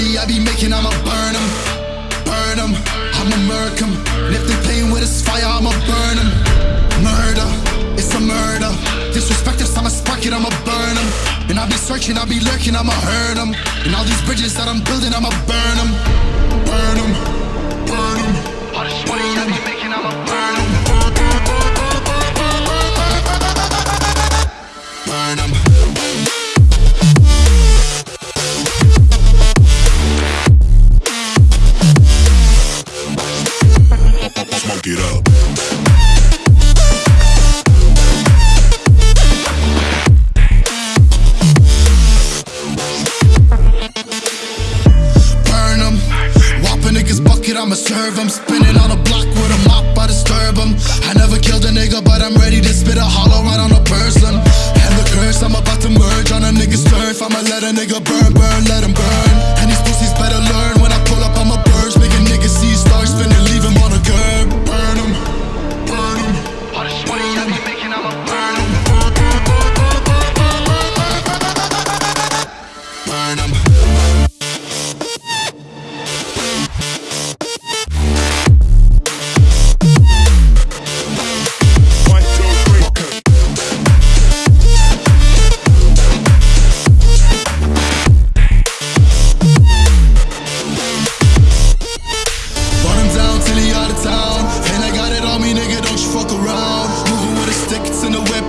money I be making, I'ma burn them, burn them. I'ma murk them. And if they with this fire, I'ma burn them. Murder, it's a murder. Disrespect us, I'ma spark it, I'ma burn them. And I be searching, I be lurking, I'ma hurt them. And all these bridges that I'm building, I'ma burn them, burn them, burn them. Smoke it up. I'ma serve 'em. Spinning on a block with a mop, I disturb 'em. I never killed a nigga, but I'm ready to spit a hollow right on a person. And the curse, I'm about to merge on a nigga's turf. I'ma let a nigga burn,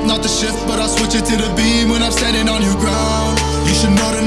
not the shift, but I'll switch it to the beam when I'm standing on your ground. You should know to